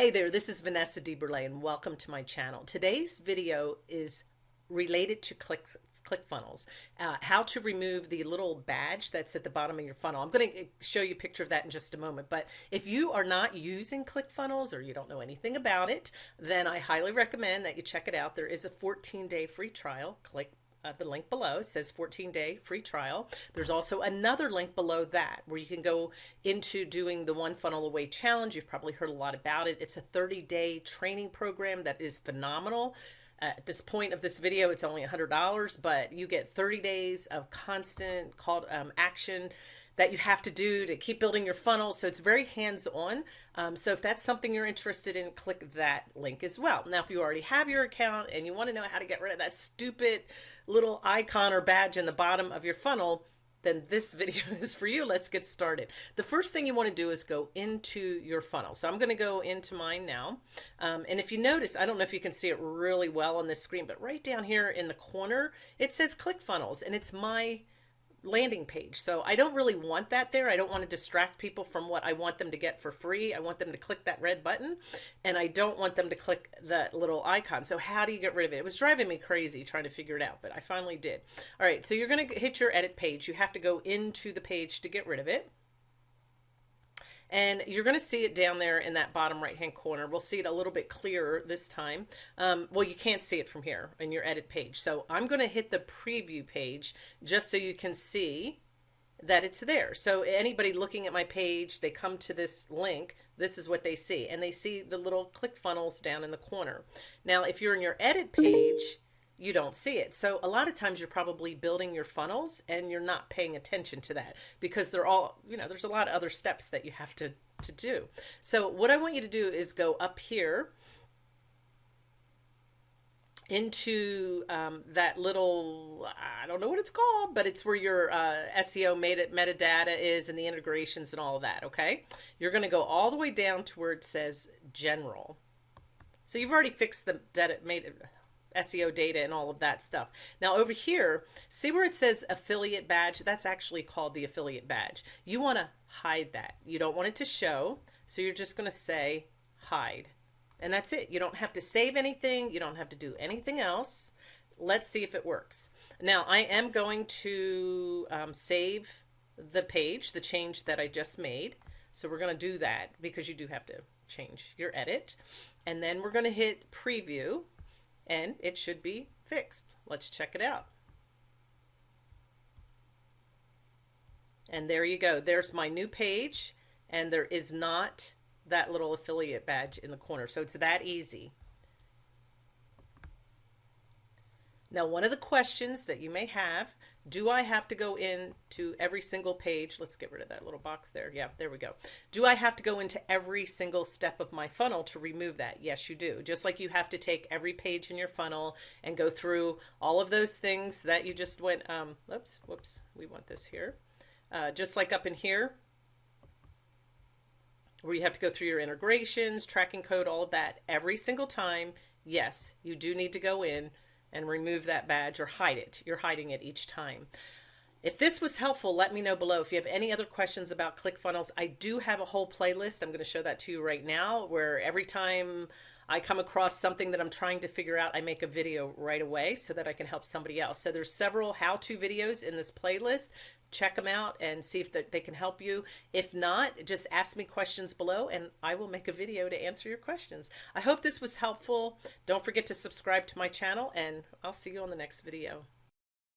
Hey there, this is Vanessa DeBurle and welcome to my channel. Today's video is related to clicks, ClickFunnels, uh, how to remove the little badge that's at the bottom of your funnel. I'm going to show you a picture of that in just a moment, but if you are not using ClickFunnels or you don't know anything about it, then I highly recommend that you check it out. There is a 14-day free trial, click uh, the link below. It says 14 day free trial. There's also another link below that where you can go into doing the one funnel away challenge. You've probably heard a lot about it. It's a 30 day training program that is phenomenal. Uh, at this point of this video, it's only $100, but you get 30 days of constant called um, action that you have to do to keep building your funnel. So it's very hands-on. Um, so if that's something you're interested in, click that link as well. Now, if you already have your account and you want to know how to get rid of that stupid little icon or badge in the bottom of your funnel, then this video is for you. Let's get started. The first thing you want to do is go into your funnel. So I'm going to go into mine now. Um, and if you notice, I don't know if you can see it really well on this screen, but right down here in the corner, it says ClickFunnels and it's my landing page. So I don't really want that there. I don't want to distract people from what I want them to get for free. I want them to click that red button and I don't want them to click that little icon. So how do you get rid of it? It was driving me crazy trying to figure it out, but I finally did. All right, so you're going to hit your edit page. You have to go into the page to get rid of it. And you're going to see it down there in that bottom right hand corner. We'll see it a little bit clearer this time. Um, well, you can't see it from here in your edit page. So I'm going to hit the preview page just so you can see that it's there. So anybody looking at my page, they come to this link, this is what they see. And they see the little ClickFunnels down in the corner. Now, if you're in your edit page, you don't see it. So a lot of times you're probably building your funnels and you're not paying attention to that because they're all, you know, there's a lot of other steps that you have to, to do. So what I want you to do is go up here into um, that little, I don't know what it's called, but it's where your uh, SEO meta metadata is and the integrations and all of that, okay? You're going to go all the way down to where it says general. So you've already fixed the data, made, SEO data and all of that stuff. Now over here, see where it says affiliate badge? That's actually called the affiliate badge. You want to hide that. You don't want it to show. So you're just going to say hide. And that's it. You don't have to save anything. You don't have to do anything else. Let's see if it works. Now I am going to um, save the page, the change that I just made. So we're going to do that because you do have to change your edit. And then we're going to hit preview and it should be fixed. Let's check it out. And there you go. There's my new page and there is not that little affiliate badge in the corner. So it's that easy. Now, one of the questions that you may have, do I have to go into every single page? Let's get rid of that little box there. Yeah, there we go. Do I have to go into every single step of my funnel to remove that? Yes, you do. Just like you have to take every page in your funnel and go through all of those things that you just went, um, oops, whoops, we want this here. Uh, just like up in here, where you have to go through your integrations, tracking code, all of that every single time. Yes, you do need to go in and remove that badge or hide it. You're hiding it each time. If this was helpful, let me know below. If you have any other questions about ClickFunnels, I do have a whole playlist. I'm going to show that to you right now where every time I come across something that I'm trying to figure out, I make a video right away so that I can help somebody else. So there's several how-to videos in this playlist. Check them out and see if they can help you. If not, just ask me questions below and I will make a video to answer your questions. I hope this was helpful. Don't forget to subscribe to my channel and I'll see you on the next video.